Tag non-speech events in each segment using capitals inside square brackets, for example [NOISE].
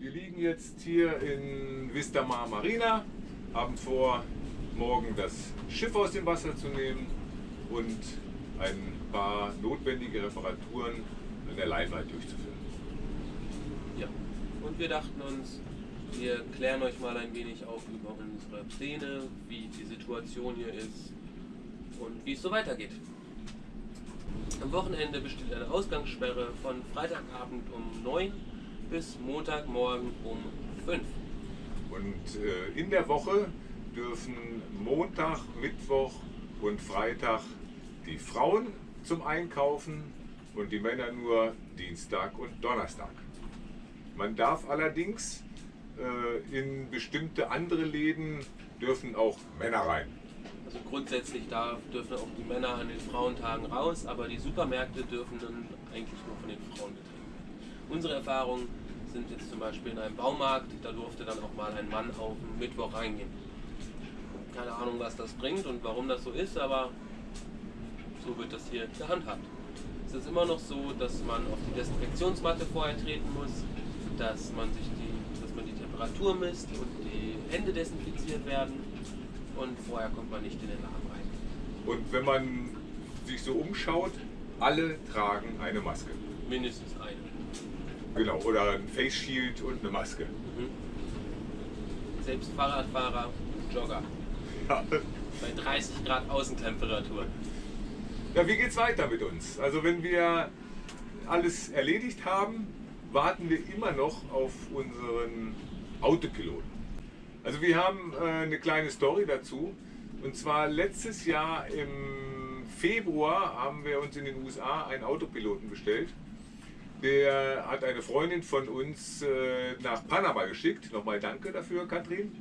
Wir liegen jetzt hier in Vista Mar Marina, haben vor, morgen das Schiff aus dem Wasser zu nehmen und ein paar notwendige Reparaturen in der Limelight durchzuführen. Ja, und wir dachten uns, wir klären euch mal ein wenig auf über unsere Pläne, wie die Situation hier ist und wie es so weitergeht. Am Wochenende besteht eine Ausgangssperre von Freitagabend um 9 bis Montagmorgen um 5. Und äh, in der Woche dürfen Montag, Mittwoch und Freitag die Frauen zum Einkaufen und die Männer nur Dienstag und Donnerstag. Man darf allerdings äh, in bestimmte andere Läden dürfen auch Männer rein. Also grundsätzlich darf, dürfen auch die Männer an den Frauentagen raus, aber die Supermärkte dürfen dann eigentlich nur von den Frauen betrieben werden. Unsere Erfahrungen sind jetzt zum Beispiel in einem Baumarkt, da durfte dann auch mal ein Mann auf Mittwoch reingehen. Keine Ahnung, was das bringt und warum das so ist, aber so wird das hier gehandhabt. Es ist immer noch so, dass man auf die Desinfektionsmatte vorher treten muss, dass man sich die, dass man die Temperatur misst und die Hände desinfiziert werden und vorher kommt man nicht in den Laden rein. Und wenn man sich so umschaut, alle tragen eine Maske. Mindestens eine. Genau, oder ein Face Shield und eine Maske. Mhm. Selbst Fahrradfahrer und Jogger Ja. bei 30 Grad Außentemperatur. Ja, wie geht's weiter mit uns? Also wenn wir alles erledigt haben, warten wir immer noch auf unseren Autopiloten. Also wir haben äh, eine kleine Story dazu. Und zwar letztes Jahr im Februar haben wir uns in den USA einen Autopiloten bestellt. Der hat eine Freundin von uns äh, nach Panama geschickt. Nochmal danke dafür, Katrin.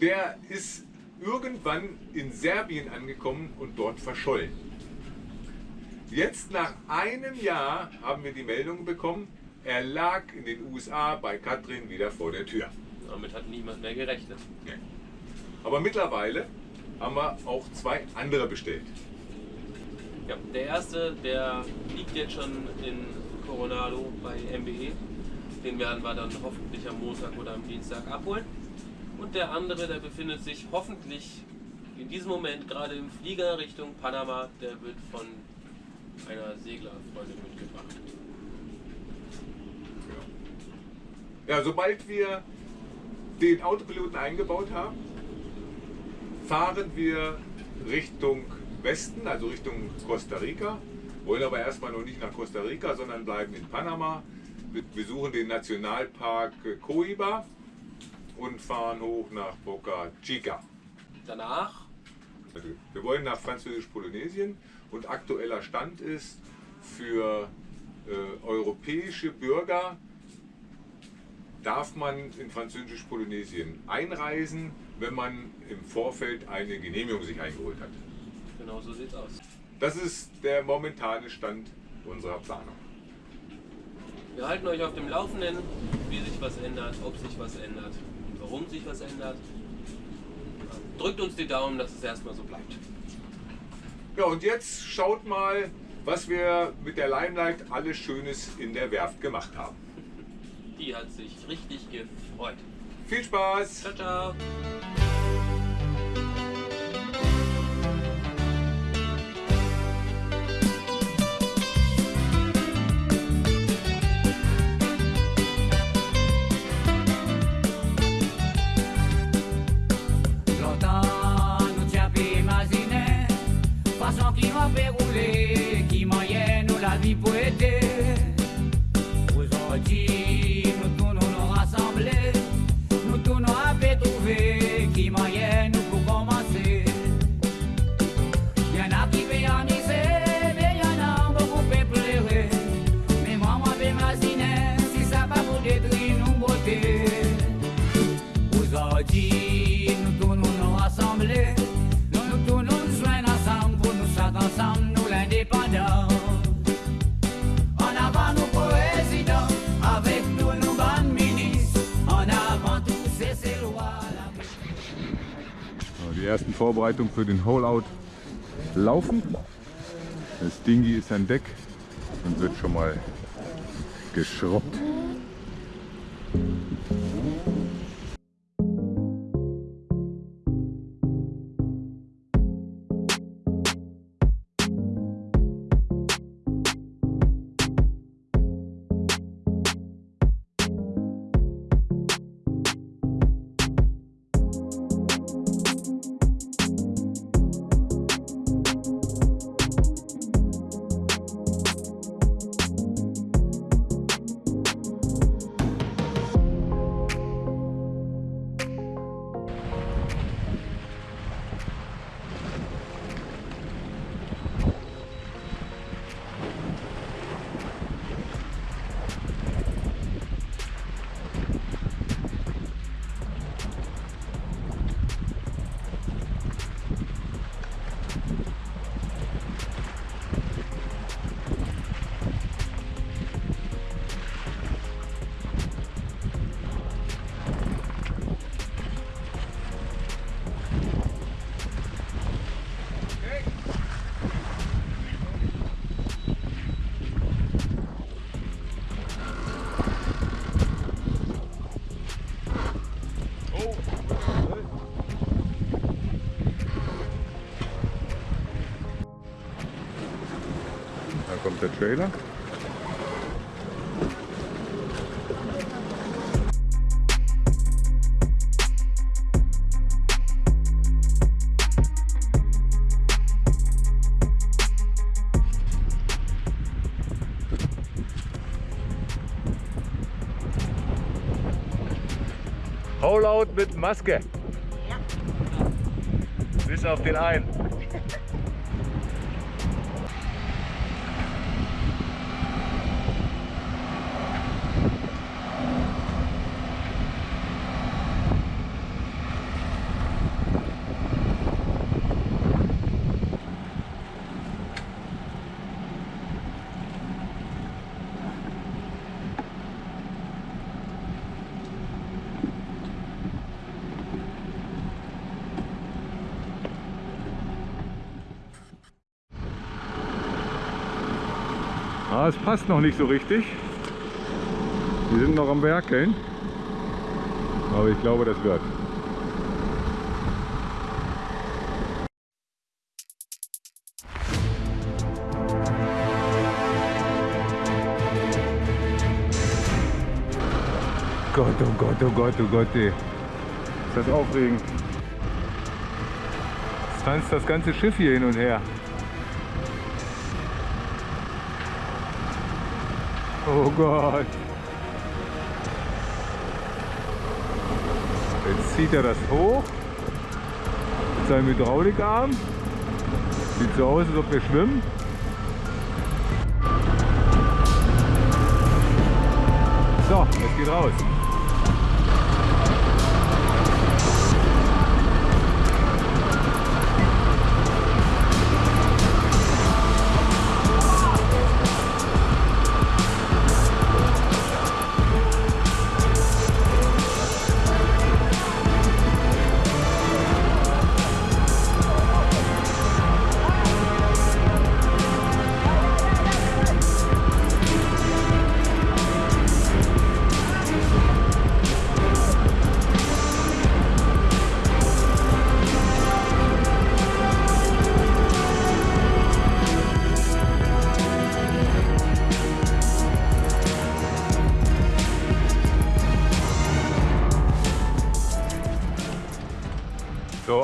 Der ist irgendwann in Serbien angekommen und dort verschollen. Jetzt nach einem Jahr haben wir die Meldung bekommen, er lag in den USA bei Katrin wieder vor der Tür. Damit hat niemand mehr gerechnet. Nee. Aber mittlerweile haben wir auch zwei andere bestellt. Ja, der erste, der liegt jetzt schon in Coronado bei MBE. Den werden wir dann hoffentlich am Montag oder am Dienstag abholen. Und der andere, der befindet sich hoffentlich in diesem Moment gerade im Flieger Richtung Panama. Der wird von einer Seglerfreundin mitgebracht. Ja, sobald wir den Autopiloten eingebaut haben, fahren wir Richtung Westen, also Richtung Costa Rica. Wollen aber erstmal noch nicht nach Costa Rica, sondern bleiben in Panama. Wir besuchen den Nationalpark Coiba und fahren hoch nach Boca Chica. Danach wir wollen nach Französisch-Polynesien und aktueller Stand ist für äh, europäische Bürger darf man in Französisch-Polynesien einreisen, wenn man im Vorfeld eine Genehmigung sich eingeholt hat. Genau so sieht's aus. Das ist der momentane Stand unserer Planung. Wir halten euch auf dem Laufenden, wie sich was ändert, ob sich was ändert und warum sich was ändert. Drückt uns die Daumen, dass es erstmal so bleibt. Ja, und jetzt schaut mal, was wir mit der Limelight alles Schönes in der Werft gemacht haben. Die hat sich richtig gefreut. Viel Spaß! Ciao, ciao. Vorbereitungen für den Hole-Out laufen. Das Dingi ist an Deck und wird schon mal geschrubbt. Kommt der Trailer. Hau laut mit Maske. Bis auf den einen. Ah, es passt noch nicht so richtig. Wir sind noch am Werkeln. Aber ich glaube, das wird. Gott, oh Gott, oh Gott, oh Gott, ey. Ist das aufregend. Jetzt tanzt das ganze Schiff hier hin und her. Oh Gott. Jetzt zieht er das hoch mit seinem Hydraulikarm. Sieht so aus, als ob wir schwimmen. So, es geht raus.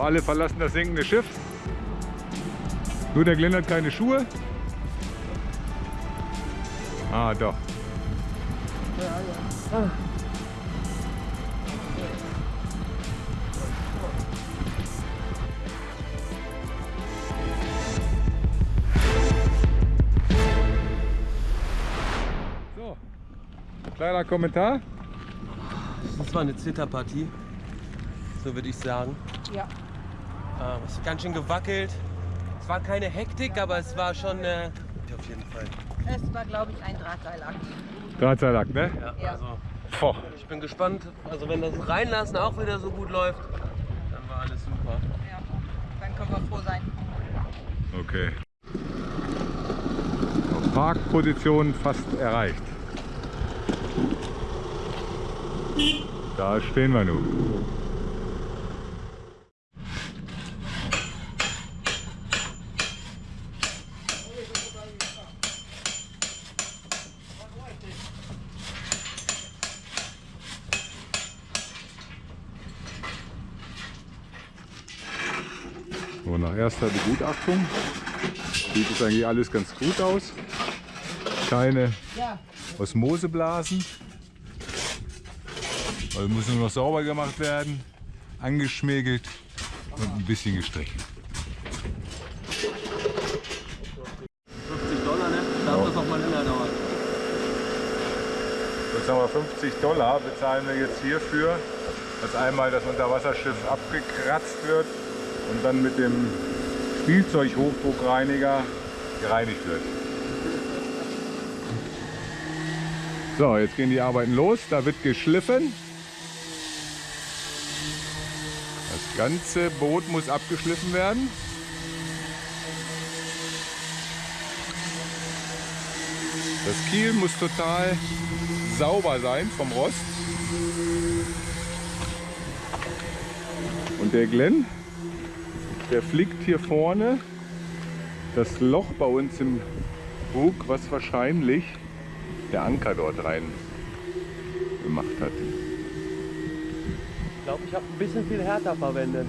Alle verlassen das sinkende Schiff. Nur der Glenn hat keine Schuhe. Ah, doch. So, kleiner Kommentar. Das war eine Zitterpartie, so würde ich sagen. Ja. Ähm, es hat ganz schön gewackelt. Es war keine Hektik, aber es war schon äh, auf jeden Fall. Es war, glaube ich, ein Drahtseilakt. Drahtseilakt, ne? Ja, Ja. Also, Boah. ich bin gespannt. Also wenn das Reinlassen auch wieder so gut läuft, dann war alles super. Ja. Dann können wir froh sein. Okay. Parkposition fast erreicht. Da stehen wir nun. Erster Begutachtung sieht es eigentlich alles ganz gut aus. Keine Osmoseblasen. Also muss nur noch sauber gemacht werden, angeschmägelt und ein bisschen gestrichen. 50 Dollar, ne? Darf das noch mal länger dauern. Jetzt haben wir 50 Dollar, bezahlen wir jetzt hierfür, dass einmal das Unterwasserschiff abgekratzt wird und dann mit dem Spielzeughochdruckreiniger gereinigt wird. So, jetzt gehen die Arbeiten los. Da wird geschliffen. Das ganze Boot muss abgeschliffen werden. Das Kiel muss total sauber sein vom Rost. Und der Glenn, der flickt hier vorne das Loch bei uns im Bug, was wahrscheinlich der Anker dort rein gemacht hat. Ich glaube, ich habe ein bisschen viel härter verwendet.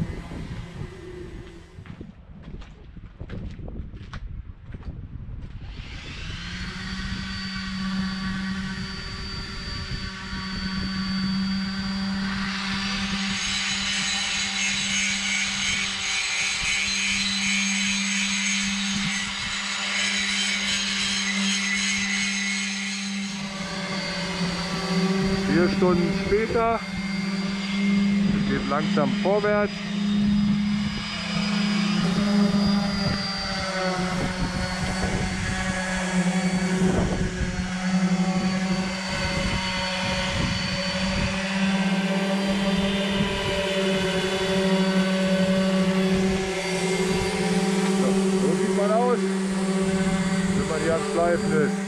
Vier Stunden später es geht langsam vorwärts. So, so sieht man aus, wenn man hier am Schleifen ist.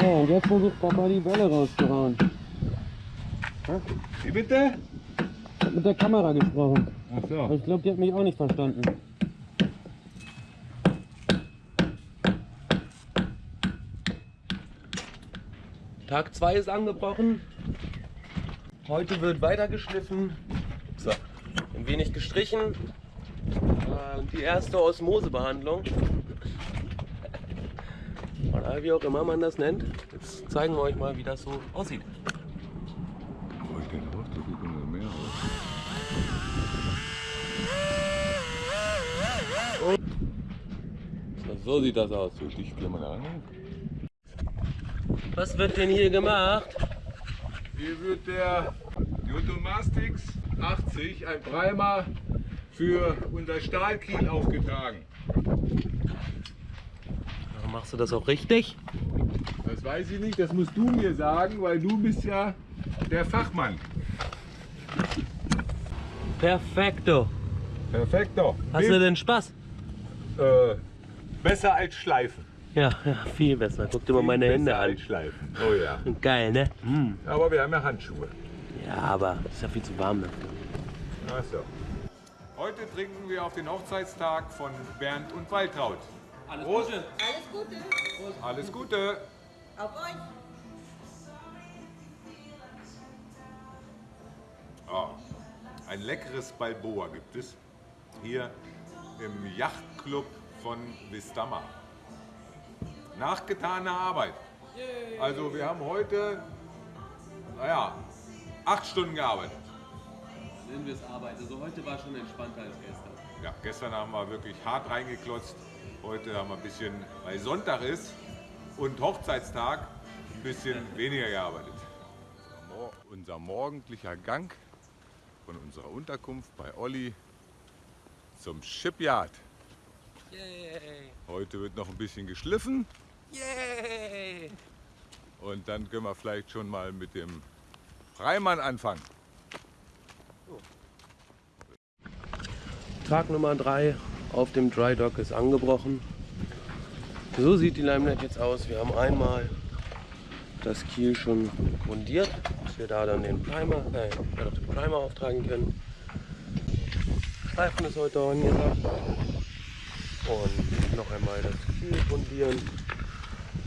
Ja, und jetzt versucht Papa die Bälle rauszuhauen. Wie bitte? Ich hab mit der Kamera gesprochen. Ach so. ich glaube, die hat mich auch nicht verstanden. Tag 2 ist angebrochen. Heute wird weiter geschliffen. So. Ein wenig gestrichen. Äh, Die erste Osmosebehandlung. [LAUGHS] Oder wie auch immer man das nennt. Zeigen wir euch mal, wie das so aussieht. Oh, ich denke auch, da sieht immer mehr aus. So, sieht das aus. Kann man da ran. Was wird denn hier gemacht? Hier wird der Jotomastix 80, ein Primer für unser Stahlkiel aufgetragen. Machst du das auch richtig? Das weiß ich nicht, das musst du mir sagen, weil du bist ja der Fachmann. Perfekto. Perfekto. Hast du denn Spaß? Äh, besser als Schleifen. Ja, ja, viel besser. Guck dir mal meine Besser Hände an. als Schleifen. Oh ja. Geil, ne? Hm. Aber wir haben ja Handschuhe. Ja, aber ist ja viel zu warm dafür. Ach so. Heute trinken wir auf den Hochzeitstag von Bernd und Waltraud. Alles Prost. Gute. Alles Gute. Alles Gute. Auf euch. Ah, ein leckeres Balboa gibt es hier im Yachtclub von Vistama. Nachgetane Arbeit. Also wir haben heute, naja, acht Stunden gearbeitet. Nennen wir es Arbeit. Also heute war schon entspannter als gestern. Ja, gestern haben wir wirklich hart reingeklotzt. Heute haben wir ein bisschen, weil Sonntag ist und Hochzeitstag, ein bisschen weniger gearbeitet. Unser morgendlicher Gang von unserer Unterkunft bei Olli zum Shipyard. Yay! Heute wird noch ein bisschen geschliffen Yay! und dann können wir vielleicht schon mal mit dem Freimann anfangen. Tag Nummer 3 auf dem Dry Dock ist angebrochen. So sieht die Limenet jetzt aus. Wir haben einmal das Kiel schon grundiert, dass wir da dann den Primer, äh, den Primer auftragen können. Streifen ist heute angesagt. Und noch einmal das Kiel grundieren.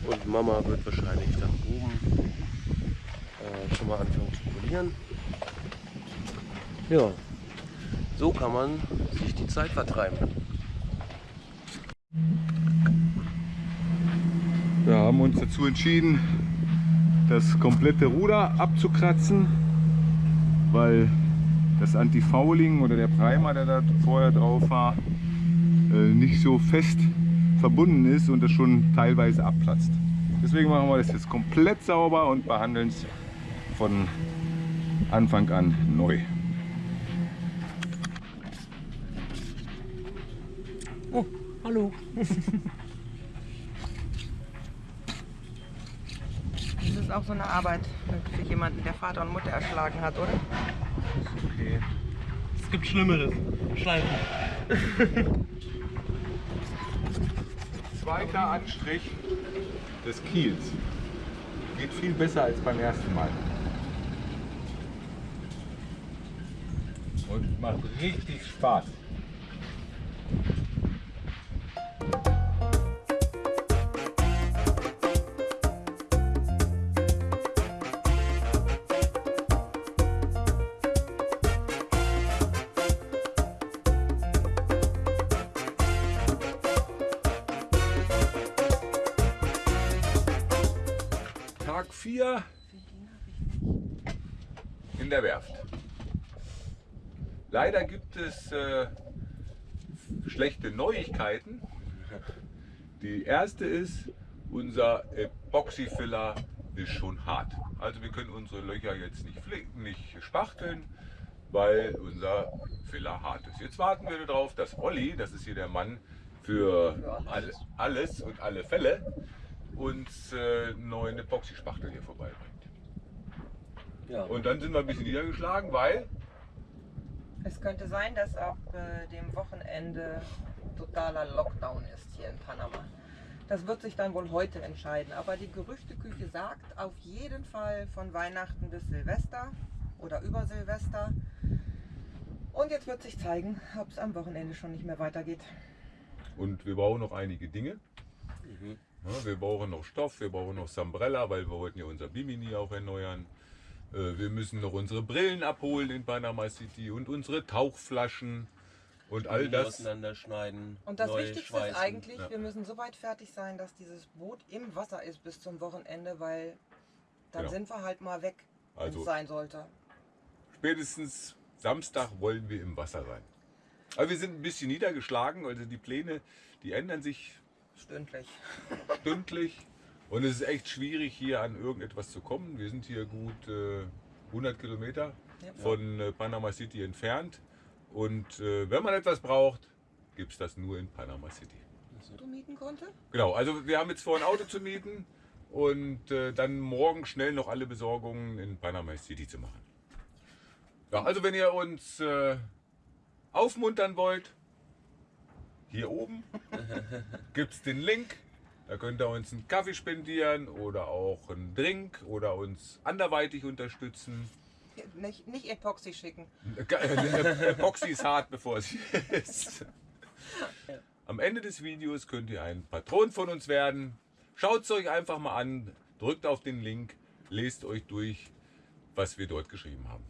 Und Mama wird wahrscheinlich dann oben äh, schon mal anfangen zu polieren. Ja, so kann man sich die Zeit vertreiben. Wir haben uns dazu entschieden, das komplette Ruder abzukratzen, weil das Anti-Fouling oder der Primer, der da vorher drauf war, äh, nicht so fest verbunden ist und das schon teilweise abplatzt. Deswegen machen wir das jetzt komplett sauber und behandeln es von Anfang an neu. Oh, hallo. [LAUGHS] Das ist auch so eine Arbeit für jemanden, der Vater und Mutter erschlagen hat, oder? Okay. Es gibt Schlimmeres. Schleifen. Zweiter Anstrich des Kiels. Geht viel besser als beim ersten Mal. Und macht richtig Spaß. 4 in der Werft. Leider gibt es äh, schlechte Neuigkeiten. Die erste ist, unser Epoxyfiller ist schon hart. Also wir können unsere Löcher jetzt nicht, nicht spachteln, weil unser Filler hart ist. Jetzt warten wir darauf, dass Olli, das ist hier der Mann für all, alles und alle Fälle, uns äh, einen neuen Epoxy-Spachtel hier vorbeibringt. Ja. Und dann sind wir ein bisschen niedergeschlagen, weil Es könnte sein, dass ab äh, dem Wochenende totaler Lockdown ist hier in Panama. Das wird sich dann wohl heute entscheiden. Aber die Gerüchteküche sagt auf jeden Fall von Weihnachten bis Silvester oder über Silvester. Und jetzt wird sich zeigen, ob es am Wochenende schon nicht mehr weitergeht. Und wir brauchen noch einige Dinge. Ja, wir brauchen noch Stoff, wir brauchen noch Sambrella, weil wir wollten ja unser Bimini auch erneuern. Äh, Wir müssen noch unsere Brillen abholen in Panama City und unsere Tauchflaschen und all das. auseinanderschneiden. Und das Wichtigste schweißen. ist eigentlich, Ja. wir müssen so weit fertig sein, dass dieses Boot im Wasser ist bis zum Wochenende, weil dann Genau. sind wir halt mal weg, wenn Also- es sein sollte. Spätestens Samstag wollen wir im Wasser sein. Aber wir sind ein bisschen niedergeschlagen, also die Pläne, die ändern sich Stündlich. stündlich. Und es ist echt schwierig, hier an irgendetwas zu kommen. Wir sind hier gut äh, 100 Kilometer Ja. von äh, Panama City entfernt. Und äh, wenn man etwas braucht, gibt es das nur in Panama City. Du mieten konnte? Genau, also wir haben jetzt vor, ein Auto zu mieten und äh, dann morgen schnell noch alle Besorgungen in Panama City zu machen. Ja, also wenn ihr uns äh, aufmuntern wollt, hier oben [LAUGHS] gibt es den Link. Da könnt ihr uns einen Kaffee spendieren oder auch einen Drink oder uns anderweitig unterstützen. Nicht, nicht Epoxy schicken. Äh, [LAUGHS] Epoxy ist hart, bevor es [LAUGHS] ist. Am Ende des Videos könnt ihr ein Patron von uns werden. Schaut es euch einfach mal an, drückt auf den Link, lest euch durch, was wir dort geschrieben haben.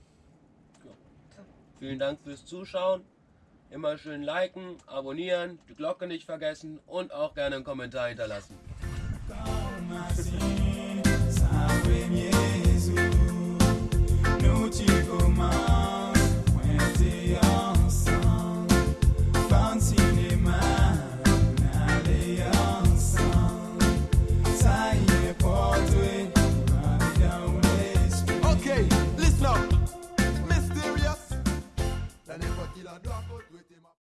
Vielen Dank fürs Zuschauen. Immer schön liken, abonnieren, die Glocke nicht vergessen und auch gerne einen Kommentar hinterlassen.